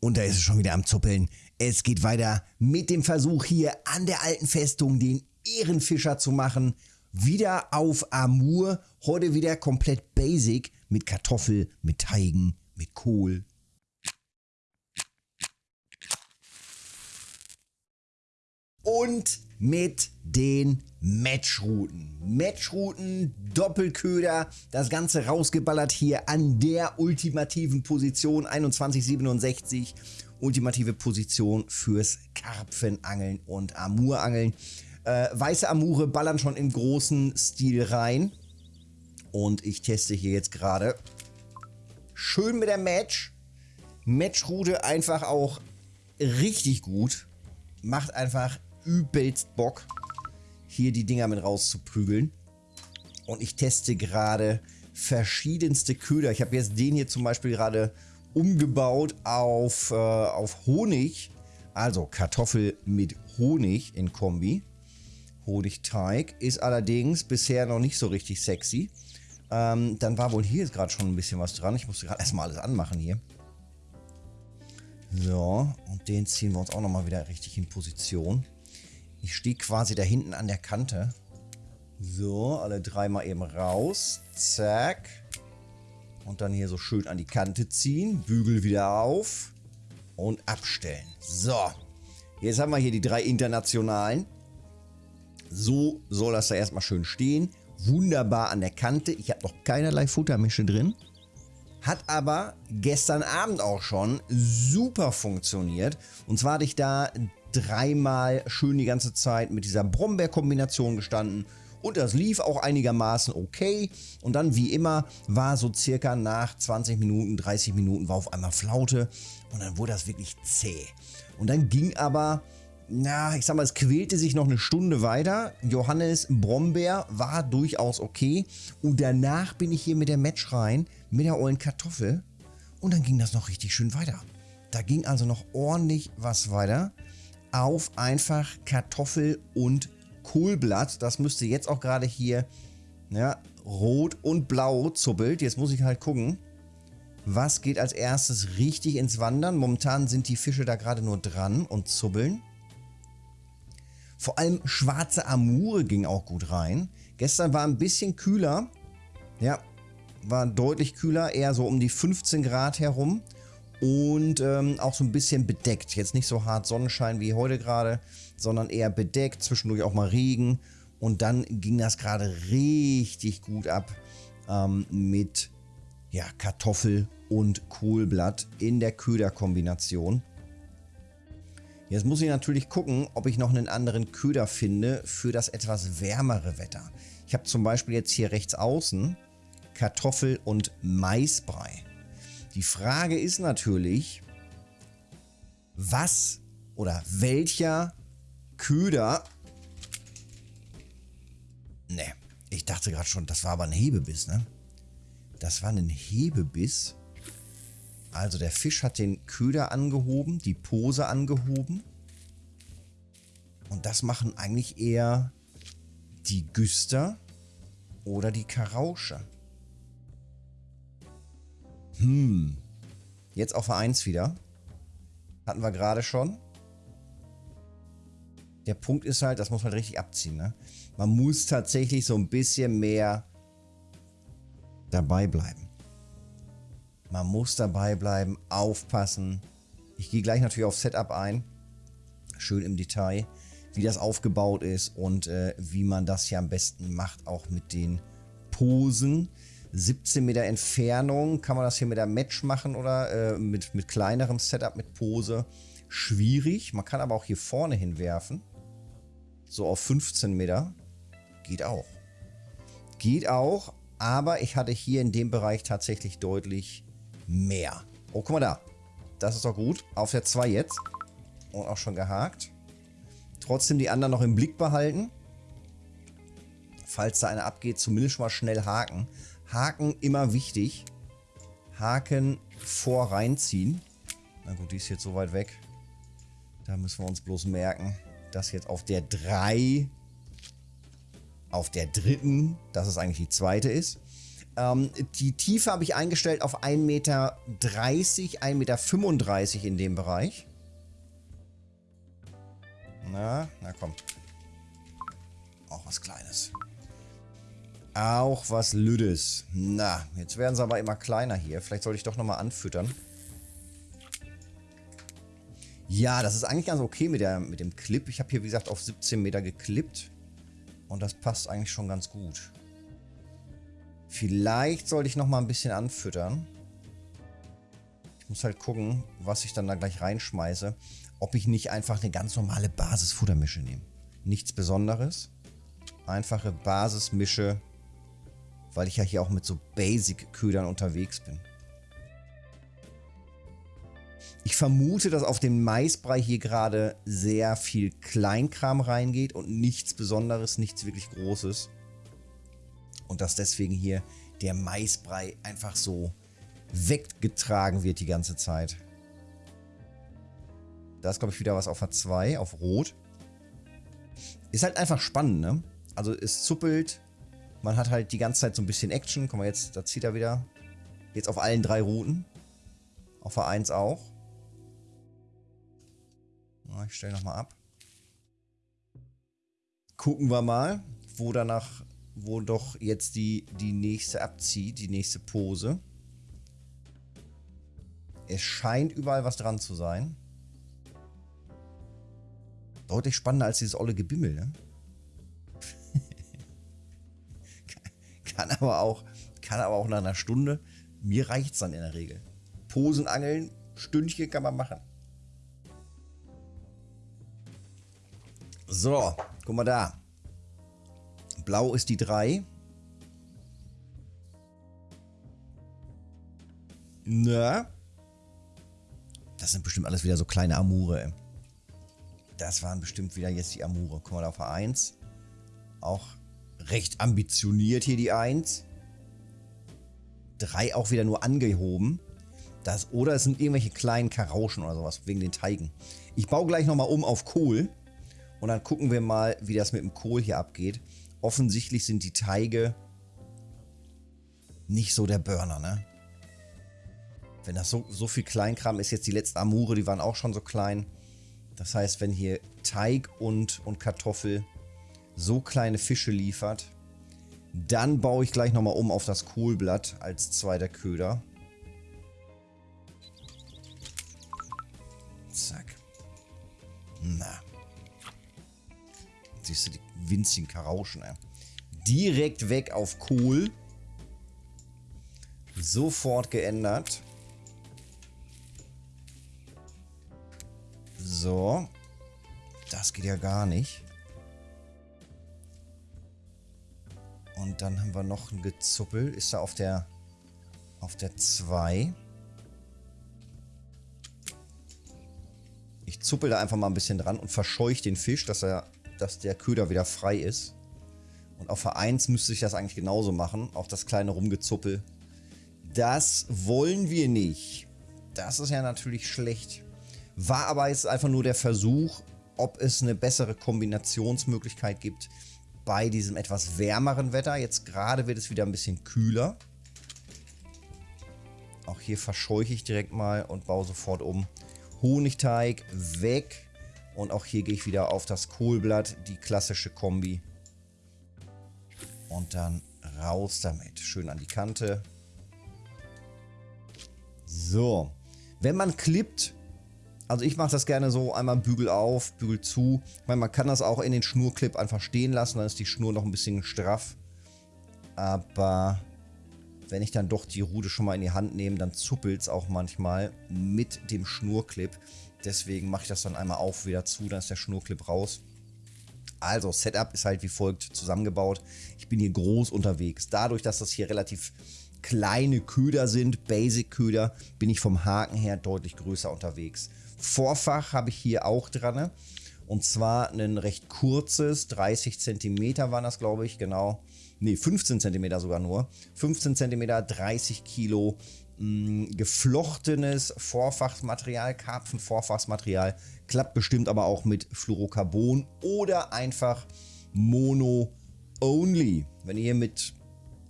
Und da ist es schon wieder am Zuppeln. Es geht weiter mit dem Versuch hier an der alten Festung den Ehrenfischer zu machen. Wieder auf Amur. Heute wieder komplett basic mit Kartoffel, mit Teigen, mit Kohl. Und mit den Matchrouten. Matchrouten, Doppelköder, das Ganze rausgeballert hier an der ultimativen Position 2167. Ultimative Position fürs Karpfenangeln und Amurangeln. Äh, weiße Amure ballern schon im großen Stil rein. Und ich teste hier jetzt gerade schön mit der Match. Matchroute einfach auch richtig gut. Macht einfach übelst Bock, hier die Dinger mit rauszuprügeln. Und ich teste gerade verschiedenste Köder. Ich habe jetzt den hier zum Beispiel gerade umgebaut auf, äh, auf Honig. Also Kartoffel mit Honig in Kombi. Honigteig ist allerdings bisher noch nicht so richtig sexy. Ähm, dann war wohl hier jetzt gerade schon ein bisschen was dran. Ich musste gerade erstmal alles anmachen hier. So, und den ziehen wir uns auch nochmal wieder richtig in Position. Ich stehe quasi da hinten an der Kante. So, alle dreimal eben raus. Zack. Und dann hier so schön an die Kante ziehen. Bügel wieder auf. Und abstellen. So. Jetzt haben wir hier die drei internationalen. So soll das da erstmal schön stehen. Wunderbar an der Kante. Ich habe noch keinerlei Futtermische drin. Hat aber gestern Abend auch schon super funktioniert. Und zwar hatte ich da dreimal schön die ganze Zeit mit dieser Brombeer-Kombination gestanden. Und das lief auch einigermaßen okay. Und dann, wie immer, war so circa nach 20 Minuten, 30 Minuten, war auf einmal Flaute. Und dann wurde das wirklich zäh. Und dann ging aber, na, ich sag mal, es quälte sich noch eine Stunde weiter. Johannes Brombeer war durchaus okay. Und danach bin ich hier mit der Match rein, mit der ollen Kartoffel. Und dann ging das noch richtig schön weiter. Da ging also noch ordentlich was weiter auf einfach Kartoffel und Kohlblatt. Das müsste jetzt auch gerade hier ja, rot und blau zuppelt. Jetzt muss ich halt gucken, was geht als erstes richtig ins Wandern. Momentan sind die Fische da gerade nur dran und zubbeln. Vor allem schwarze Amure ging auch gut rein. Gestern war ein bisschen kühler. Ja, war deutlich kühler, eher so um die 15 Grad herum und ähm, auch so ein bisschen bedeckt. Jetzt nicht so hart Sonnenschein wie heute gerade, sondern eher bedeckt, zwischendurch auch mal Regen. Und dann ging das gerade richtig gut ab ähm, mit ja, Kartoffel und Kohlblatt in der Köderkombination. Jetzt muss ich natürlich gucken, ob ich noch einen anderen Köder finde für das etwas wärmere Wetter. Ich habe zum Beispiel jetzt hier rechts außen Kartoffel und Maisbrei. Die Frage ist natürlich, was oder welcher Köder... Ne, ich dachte gerade schon, das war aber ein Hebebiss, ne? Das war ein Hebebiss. Also der Fisch hat den Köder angehoben, die Pose angehoben. Und das machen eigentlich eher die Güster oder die Karausche. Hm. Jetzt auf A1 wieder. Hatten wir gerade schon. Der Punkt ist halt, das muss man richtig abziehen. Ne? Man muss tatsächlich so ein bisschen mehr dabei bleiben. Man muss dabei bleiben, aufpassen. Ich gehe gleich natürlich auf Setup ein. Schön im Detail, wie das aufgebaut ist und äh, wie man das hier am besten macht, auch mit den Posen. 17 Meter Entfernung. Kann man das hier mit der Match machen oder äh, mit, mit kleinerem Setup, mit Pose? Schwierig. Man kann aber auch hier vorne hinwerfen. So auf 15 Meter. Geht auch. Geht auch, aber ich hatte hier in dem Bereich tatsächlich deutlich mehr. Oh, guck mal da. Das ist doch gut. Auf der 2 jetzt. Und auch schon gehakt. Trotzdem die anderen noch im Blick behalten. Falls da einer abgeht, zumindest schon mal schnell haken. Haken immer wichtig. Haken vor reinziehen. Na gut, die ist jetzt so weit weg. Da müssen wir uns bloß merken, dass jetzt auf der 3, auf der dritten, dass es eigentlich die zweite ist. Ähm, die Tiefe habe ich eingestellt auf 1,30 Meter, 1,35 Meter in dem Bereich. Na, na komm. Auch was Kleines. Auch was Lüdes. Na, jetzt werden sie aber immer kleiner hier. Vielleicht sollte ich doch nochmal anfüttern. Ja, das ist eigentlich ganz okay mit, der, mit dem Clip. Ich habe hier, wie gesagt, auf 17 Meter geklippt. Und das passt eigentlich schon ganz gut. Vielleicht sollte ich nochmal ein bisschen anfüttern. Ich muss halt gucken, was ich dann da gleich reinschmeiße. Ob ich nicht einfach eine ganz normale Basisfuttermische nehme. Nichts Besonderes. Einfache Basismische, weil ich ja hier auch mit so Basic-Ködern unterwegs bin. Ich vermute, dass auf den Maisbrei hier gerade sehr viel Kleinkram reingeht und nichts Besonderes, nichts wirklich Großes. Und dass deswegen hier der Maisbrei einfach so weggetragen wird die ganze Zeit. Da ist, glaube ich, wieder was auf A2, auf Rot. Ist halt einfach spannend, ne? Also es zuppelt. Man hat halt die ganze Zeit so ein bisschen Action. Guck mal, jetzt, da zieht er wieder. Jetzt auf allen drei Routen. Auf A1 auch. Ich stelle nochmal ab. Gucken wir mal, wo danach wo doch jetzt die, die nächste abzieht, die nächste Pose. Es scheint überall was dran zu sein. Deutlich spannender als dieses olle Gebimmel, ne? Kann, aber auch, kann aber auch nach einer Stunde. Mir reicht es dann in der Regel. Posen angeln, Stündchen kann man machen. So, guck mal da. Blau ist die 3. Na? Das sind bestimmt alles wieder so kleine Amure. Das waren bestimmt wieder jetzt die Amure. Guck mal da auf A1. Auch recht ambitioniert hier die 1. 3 auch wieder nur angehoben. Das, oder es sind irgendwelche kleinen Karauschen oder sowas, wegen den Teigen. Ich baue gleich nochmal um auf Kohl. Und dann gucken wir mal, wie das mit dem Kohl hier abgeht offensichtlich sind die Teige nicht so der Burner, ne? Wenn das so, so viel Kleinkram ist, jetzt die letzten Amure, die waren auch schon so klein. Das heißt, wenn hier Teig und, und Kartoffel so kleine Fische liefert, dann baue ich gleich nochmal um auf das Kohlblatt als zweiter Köder. Zack. Na. Siehst du, die winzigen Karauschen. Ey. Direkt weg auf Kohl. Sofort geändert. So. Das geht ja gar nicht. Und dann haben wir noch ein Gezuppel. Ist er auf der auf der 2. Ich zuppel da einfach mal ein bisschen dran und verscheuche den Fisch, dass er dass der Köder wieder frei ist. Und auf Vereins müsste ich das eigentlich genauso machen. Auch das kleine Rumgezuppel. Das wollen wir nicht. Das ist ja natürlich schlecht. War aber jetzt einfach nur der Versuch, ob es eine bessere Kombinationsmöglichkeit gibt bei diesem etwas wärmeren Wetter. Jetzt gerade wird es wieder ein bisschen kühler. Auch hier verscheuche ich direkt mal und baue sofort um. Honigteig weg. Und auch hier gehe ich wieder auf das Kohlblatt, die klassische Kombi. Und dann raus damit. Schön an die Kante. So. Wenn man klippt, also ich mache das gerne so, einmal Bügel auf, Bügel zu. Ich meine, man kann das auch in den Schnurclip einfach stehen lassen, dann ist die Schnur noch ein bisschen straff. Aber wenn ich dann doch die Rute schon mal in die Hand nehme, dann zuppelt es auch manchmal mit dem Schnurclip. Deswegen mache ich das dann einmal auf, wieder zu, dann ist der Schnurclip raus. Also, Setup ist halt wie folgt zusammengebaut. Ich bin hier groß unterwegs. Dadurch, dass das hier relativ kleine Köder sind, Basic-Köder, bin ich vom Haken her deutlich größer unterwegs. Vorfach habe ich hier auch dran. Und zwar ein recht kurzes, 30 cm waren das, glaube ich, genau. Ne, 15 cm sogar nur. 15 cm, 30 Kilo mh, geflochtenes Vorfachsmaterial, Karpfenvorfachsmaterial, klappt bestimmt aber auch mit Fluorocarbon oder einfach Mono Only. Wenn ihr mit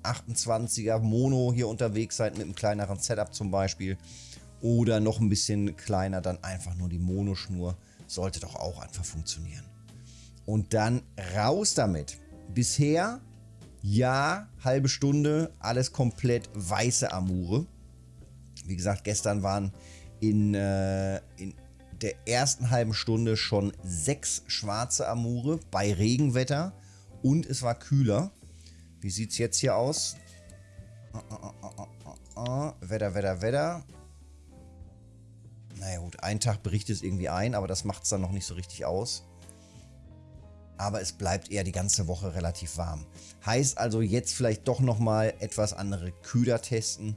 28er Mono hier unterwegs seid mit einem kleineren Setup zum Beispiel oder noch ein bisschen kleiner, dann einfach nur die Monoschnur. Sollte doch auch einfach funktionieren. Und dann raus damit. Bisher, ja, halbe Stunde, alles komplett weiße Amure. Wie gesagt, gestern waren in, äh, in der ersten halben Stunde schon sechs schwarze Amure bei Regenwetter und es war kühler. Wie sieht es jetzt hier aus? Wetter, Wetter, Wetter. Naja gut, ein Tag bricht es irgendwie ein, aber das macht es dann noch nicht so richtig aus. Aber es bleibt eher die ganze Woche relativ warm. Heißt also jetzt vielleicht doch nochmal etwas andere Kühler testen,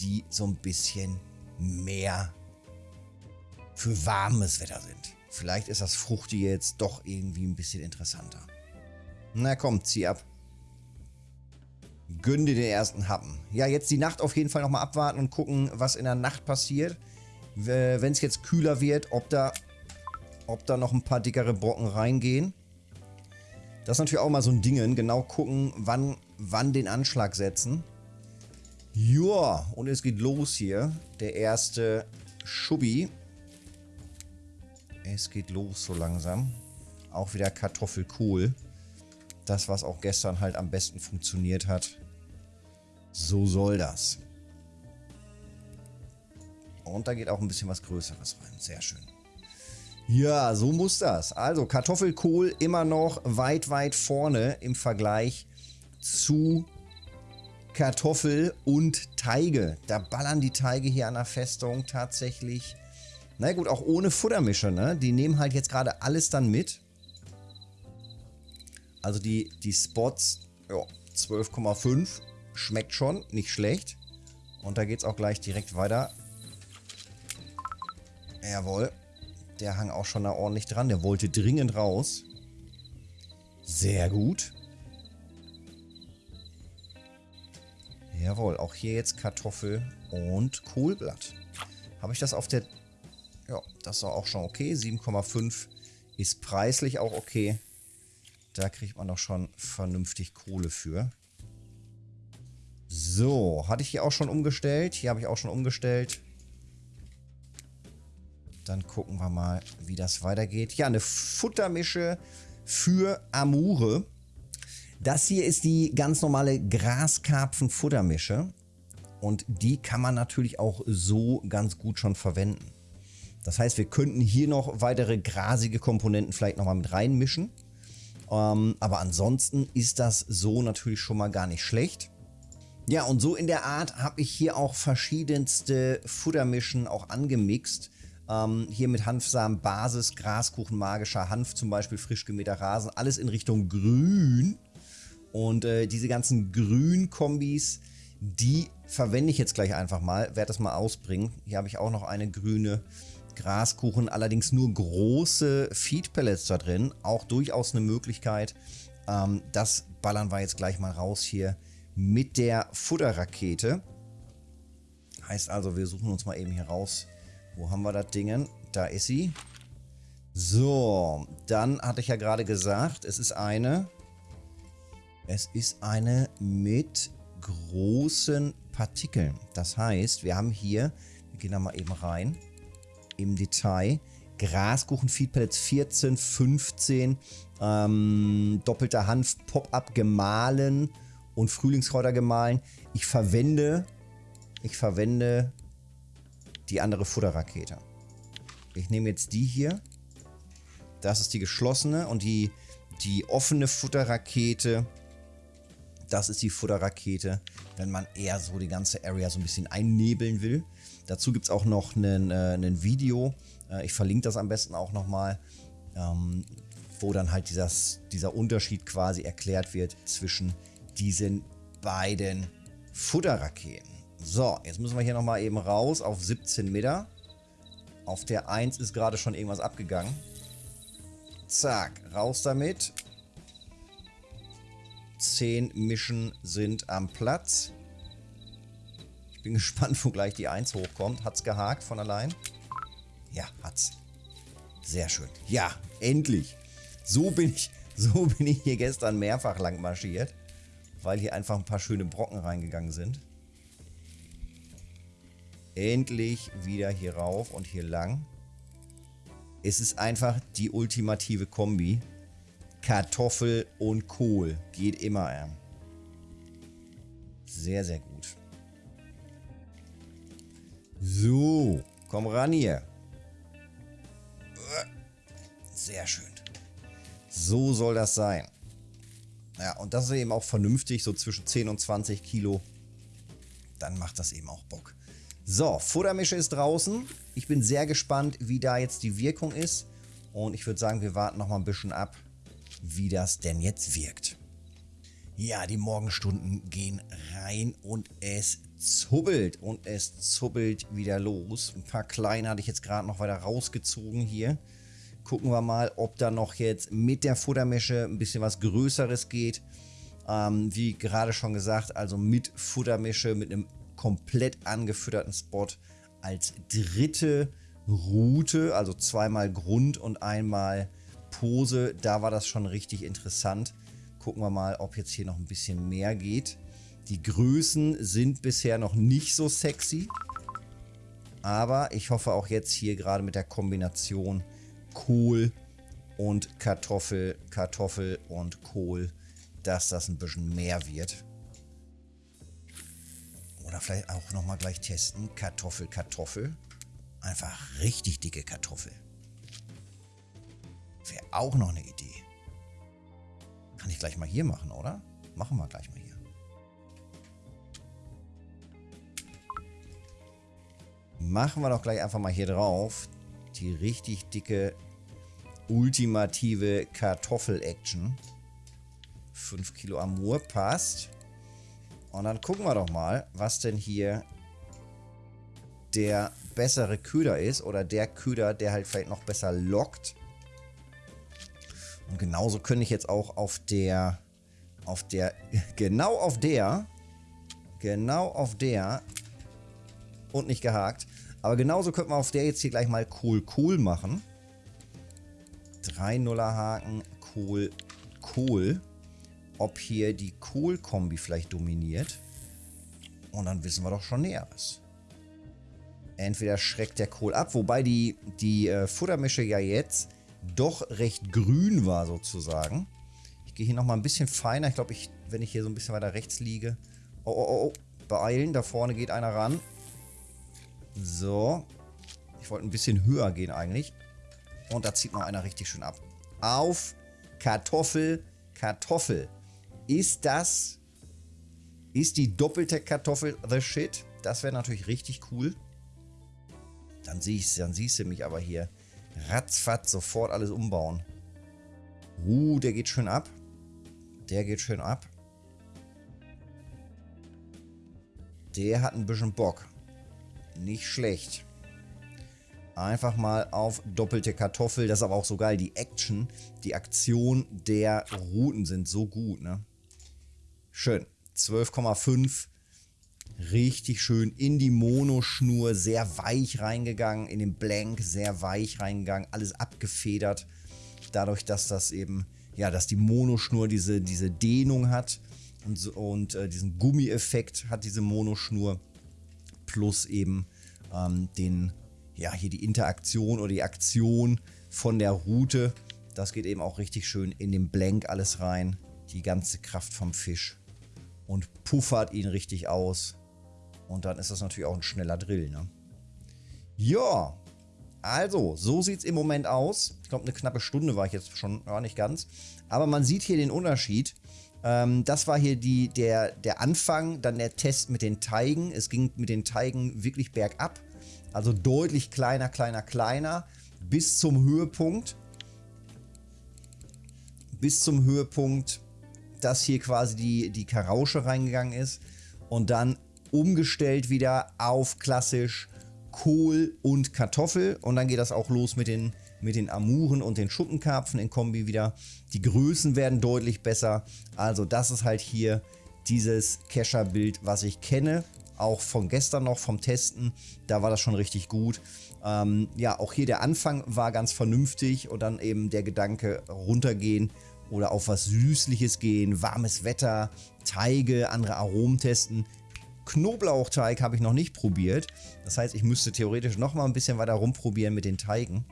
die so ein bisschen mehr für warmes Wetter sind. Vielleicht ist das Fruchti jetzt doch irgendwie ein bisschen interessanter. Na komm, zieh ab. Gönn dir den ersten Happen. Ja, jetzt die Nacht auf jeden Fall nochmal abwarten und gucken, was in der Nacht passiert. Wenn es jetzt kühler wird, ob da, ob da noch ein paar dickere Brocken reingehen. Das ist natürlich auch mal so ein Ding. Genau gucken, wann, wann den Anschlag setzen. Joa, und es geht los hier. Der erste Schubbi. Es geht los so langsam. Auch wieder Kartoffelkohl. Das, was auch gestern halt am besten funktioniert hat. So soll das. Und da geht auch ein bisschen was Größeres rein. Sehr schön. Ja, so muss das. Also Kartoffelkohl immer noch weit, weit vorne im Vergleich zu Kartoffel und Teige. Da ballern die Teige hier an der Festung tatsächlich. Na gut, auch ohne Futtermische, ne? Die nehmen halt jetzt gerade alles dann mit. Also die, die Spots, ja, 12,5. Schmeckt schon, nicht schlecht. Und da geht es auch gleich direkt weiter. Jawohl. Der hang auch schon da ordentlich dran. Der wollte dringend raus. Sehr gut. Jawohl, auch hier jetzt Kartoffel und Kohlblatt. Habe ich das auf der... Ja, das war auch schon okay. 7,5 ist preislich auch okay. Da kriegt man doch schon vernünftig Kohle für. So, hatte ich hier auch schon umgestellt. Hier habe ich auch schon umgestellt. Dann gucken wir mal, wie das weitergeht. Ja, eine Futtermische für Amure. Das hier ist die ganz normale Graskarpfen-Futtermische. Und die kann man natürlich auch so ganz gut schon verwenden. Das heißt, wir könnten hier noch weitere grasige Komponenten vielleicht nochmal mit reinmischen. Ähm, aber ansonsten ist das so natürlich schon mal gar nicht schlecht. Ja, und so in der Art habe ich hier auch verschiedenste Futtermischen auch angemixt. Ähm, hier mit Hanfsamen, Basis, Graskuchen, magischer Hanf, zum Beispiel frisch gemähter Rasen, alles in Richtung Grün. Und äh, diese ganzen Grün-Kombis, die verwende ich jetzt gleich einfach mal, werde das mal ausbringen. Hier habe ich auch noch eine grüne Graskuchen, allerdings nur große Feed-Pellets da drin. Auch durchaus eine Möglichkeit. Ähm, das ballern wir jetzt gleich mal raus hier mit der Futterrakete. Heißt also, wir suchen uns mal eben hier raus. Wo haben wir das Ding? Da ist sie. So, dann hatte ich ja gerade gesagt, es ist eine es ist eine mit großen Partikeln. Das heißt, wir haben hier, wir gehen da mal eben rein, im Detail, Graskuchen Feed Pellets 14, 15, ähm, doppelter Hanf Pop-Up gemahlen und Frühlingskräuter gemahlen. Ich verwende, ich verwende die andere Futterrakete. Ich nehme jetzt die hier. Das ist die geschlossene und die, die offene Futterrakete das ist die Futterrakete, wenn man eher so die ganze Area so ein bisschen einnebeln will. Dazu gibt es auch noch ein äh, Video, äh, ich verlinke das am besten auch nochmal, ähm, wo dann halt dieses, dieser Unterschied quasi erklärt wird zwischen diesen beiden Futterraketen. So, jetzt müssen wir hier nochmal eben raus auf 17 Meter. Auf der 1 ist gerade schon irgendwas abgegangen. Zack, raus damit. 10 Mischen sind am Platz. Ich bin gespannt, wo gleich die 1 hochkommt. Hat's gehakt von allein? Ja, hat's. Sehr schön. Ja, endlich. So bin ich, so bin ich hier gestern mehrfach lang marschiert. weil hier einfach ein paar schöne Brocken reingegangen sind. Endlich wieder hier rauf und hier lang. Es ist einfach die ultimative Kombi. Kartoffel und Kohl. Geht immer. Sehr, sehr gut. So, komm ran hier. Sehr schön. So soll das sein. Ja, und das ist eben auch vernünftig, so zwischen 10 und 20 Kilo. Dann macht das eben auch Bock. So, Futtermische ist draußen. Ich bin sehr gespannt, wie da jetzt die Wirkung ist. Und ich würde sagen, wir warten noch mal ein bisschen ab, wie das denn jetzt wirkt. Ja, die Morgenstunden gehen rein und es zubbelt. Und es zubbelt wieder los. Ein paar kleine hatte ich jetzt gerade noch weiter rausgezogen hier. Gucken wir mal, ob da noch jetzt mit der Futtermische ein bisschen was Größeres geht. Ähm, wie gerade schon gesagt, also mit Futtermische, mit einem komplett angefütterten Spot als dritte Route, also zweimal Grund und einmal Pose. Da war das schon richtig interessant. Gucken wir mal, ob jetzt hier noch ein bisschen mehr geht. Die Größen sind bisher noch nicht so sexy. Aber ich hoffe auch jetzt hier gerade mit der Kombination Kohl und Kartoffel, Kartoffel und Kohl, dass das ein bisschen mehr wird. Oder vielleicht auch nochmal gleich testen. Kartoffel, Kartoffel. Einfach richtig dicke Kartoffel. Wäre auch noch eine Idee. Kann ich gleich mal hier machen, oder? Machen wir gleich mal hier. Machen wir doch gleich einfach mal hier drauf die richtig dicke, ultimative Kartoffel-Action. 5 Kilo Amur passt. Und dann gucken wir doch mal, was denn hier der bessere Köder ist. Oder der Köder, der halt vielleicht noch besser lockt. Und genauso könnte ich jetzt auch auf der, auf der, genau auf der, genau auf der und nicht gehakt, aber genauso könnte man auf der jetzt hier gleich mal Kohl Kohl machen. 3 Nuller Haken, Kohl Kohl. Ob hier die Kohl-Kombi vielleicht dominiert. Und dann wissen wir doch schon Näheres. Entweder schreckt der Kohl ab, wobei die, die äh, Futtermische ja jetzt doch recht grün war sozusagen. Ich gehe hier nochmal ein bisschen feiner. Ich glaube, ich, wenn ich hier so ein bisschen weiter rechts liege. Oh, oh, oh, oh. Beeilen, da vorne geht einer ran. So. Ich wollte ein bisschen höher gehen eigentlich. Und da zieht noch einer richtig schön ab. Auf Kartoffel, Kartoffel. Ist das... Ist die doppelte Kartoffel the shit? Das wäre natürlich richtig cool. Dann, siehst, dann siehst du mich aber hier ratzfatz sofort alles umbauen. Uh, der geht schön ab. Der geht schön ab. Der hat ein bisschen Bock. Nicht schlecht. Einfach mal auf doppelte Kartoffel. Das ist aber auch so geil. Die Action, die Aktion der Routen sind so gut, ne? Schön. 12,5. Richtig schön in die Monoschnur. Sehr weich reingegangen. In den Blank sehr weich reingegangen. Alles abgefedert. Dadurch, dass das eben, ja, dass die Monoschnur diese, diese Dehnung hat. Und, und äh, diesen Gummieffekt hat diese Monoschnur plus eben ähm, den, ja, hier die Interaktion oder die Aktion von der Route. Das geht eben auch richtig schön in den Blank alles rein. Die ganze Kraft vom Fisch. Und puffert ihn richtig aus. Und dann ist das natürlich auch ein schneller Drill, ne? Ja, also, so sieht es im Moment aus. Ich glaube, eine knappe Stunde war ich jetzt schon, ja, nicht ganz. Aber man sieht hier den Unterschied. Ähm, das war hier die, der, der Anfang, dann der Test mit den Teigen. Es ging mit den Teigen wirklich bergab. Also deutlich kleiner, kleiner, kleiner. Bis zum Höhepunkt. Bis zum Höhepunkt, dass hier quasi die, die Karausche reingegangen ist. Und dann umgestellt wieder auf klassisch Kohl und Kartoffel. Und dann geht das auch los mit den mit den Amuren und den Schuppenkarpfen in Kombi wieder. Die Größen werden deutlich besser. Also das ist halt hier dieses Kescher-Bild, was ich kenne. Auch von gestern noch, vom Testen. Da war das schon richtig gut. Ähm, ja, auch hier der Anfang war ganz vernünftig und dann eben der Gedanke runtergehen oder auf was Süßliches gehen, warmes Wetter, Teige, andere Aromen testen. Knoblauchteig habe ich noch nicht probiert. Das heißt, ich müsste theoretisch noch mal ein bisschen weiter rumprobieren mit den Teigen.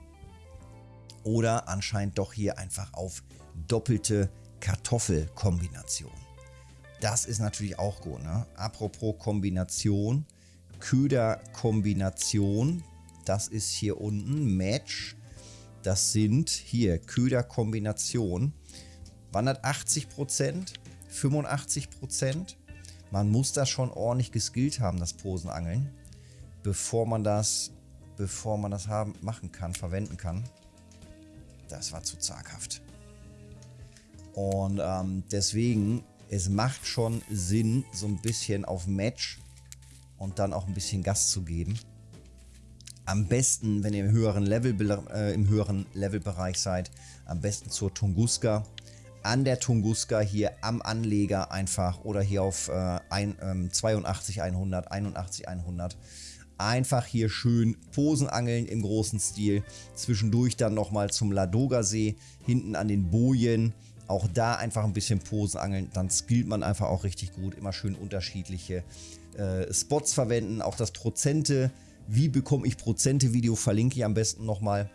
Oder anscheinend doch hier einfach auf doppelte Kartoffelkombination. Das ist natürlich auch gut. Ne? Apropos Kombination, Köderkombination, das ist hier unten Match. Das sind hier Köderkombination. Wandert 80%, 85%. Man muss das schon ordentlich geskillt haben, das Posenangeln, bevor man das, bevor man das haben, machen kann, verwenden kann. Das war zu zaghaft. Und ähm, deswegen, es macht schon Sinn, so ein bisschen auf Match und dann auch ein bisschen Gas zu geben. Am besten, wenn ihr im höheren, Level, äh, im höheren Levelbereich seid, am besten zur Tunguska. An der Tunguska hier am Anleger einfach oder hier auf äh, ein, ähm, 82 100, 81 100 einfach hier schön Posenangeln im großen Stil. Zwischendurch dann nochmal zum Ladoga-See, hinten an den Bojen. Auch da einfach ein bisschen Posenangeln, dann skillt man einfach auch richtig gut. Immer schön unterschiedliche äh, Spots verwenden. Auch das Prozente, wie bekomme ich Prozente-Video, verlinke ich am besten nochmal.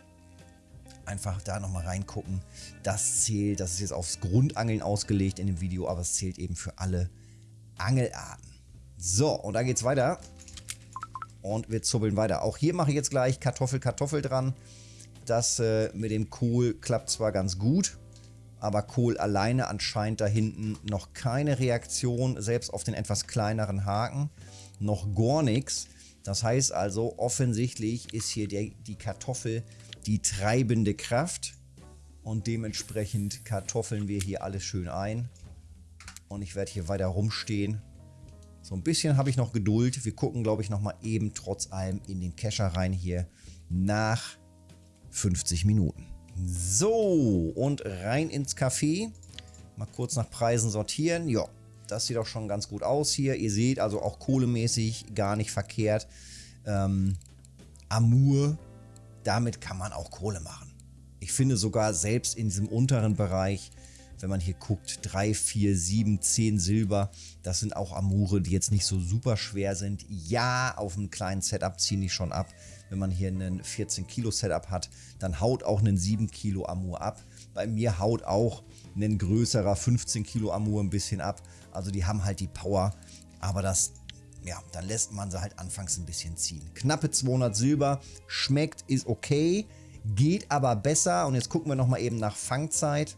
Einfach da nochmal reingucken. Das zählt, das ist jetzt aufs Grundangeln ausgelegt in dem Video, aber es zählt eben für alle Angelarten. So, und dann geht es weiter. Und wir zubbeln weiter. Auch hier mache ich jetzt gleich Kartoffel, Kartoffel dran. Das äh, mit dem Kohl klappt zwar ganz gut, aber Kohl alleine anscheinend da hinten noch keine Reaktion, selbst auf den etwas kleineren Haken, noch gar nichts. Das heißt also, offensichtlich ist hier der, die Kartoffel die treibende Kraft und dementsprechend kartoffeln wir hier alles schön ein. Und ich werde hier weiter rumstehen. So ein bisschen habe ich noch Geduld. Wir gucken, glaube ich, nochmal eben trotz allem in den Kescher rein hier nach 50 Minuten. So, und rein ins Café. Mal kurz nach Preisen sortieren. Ja, das sieht auch schon ganz gut aus hier. Ihr seht also auch kohlemäßig gar nicht verkehrt. Ähm, Amur, damit kann man auch Kohle machen. Ich finde sogar selbst in diesem unteren Bereich, wenn man hier guckt, 3, 4, 7, 10 Silber, das sind auch Amure, die jetzt nicht so super schwer sind. Ja, auf einem kleinen Setup ziehen die schon ab. Wenn man hier einen 14 Kilo Setup hat, dann haut auch ein 7 Kilo Amur ab. Bei mir haut auch ein größerer 15 Kilo Amur ein bisschen ab. Also die haben halt die Power, aber das, ja, dann lässt man sie halt anfangs ein bisschen ziehen. Knappe 200 Silber, schmeckt, ist okay, geht aber besser. Und jetzt gucken wir nochmal eben nach Fangzeit.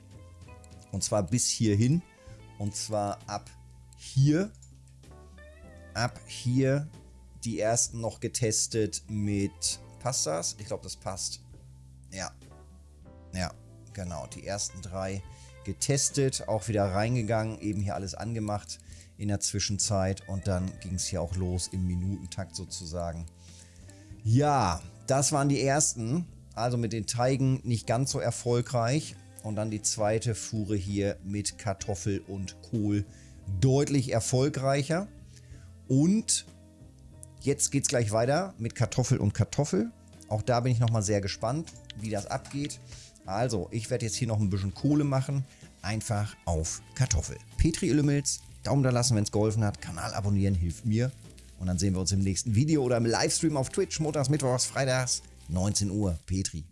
Und zwar bis hierhin. Und zwar ab hier. Ab hier die ersten noch getestet mit... Passt das? Ich glaube, das passt. Ja. Ja, genau. Die ersten drei getestet, auch wieder reingegangen, eben hier alles angemacht in der Zwischenzeit und dann ging es hier auch los im Minutentakt sozusagen. Ja, das waren die ersten, also mit den Teigen nicht ganz so erfolgreich und dann die zweite Fuhre hier mit Kartoffel und Kohl deutlich erfolgreicher und jetzt geht es gleich weiter mit Kartoffel und Kartoffel. Auch da bin ich nochmal sehr gespannt, wie das abgeht. Also, ich werde jetzt hier noch ein bisschen Kohle machen. Einfach auf Kartoffel. Petri Illumils, Daumen da lassen, wenn es geholfen hat. Kanal abonnieren hilft mir. Und dann sehen wir uns im nächsten Video oder im Livestream auf Twitch, montags, mittwochs, freitags, 19 Uhr. Petri.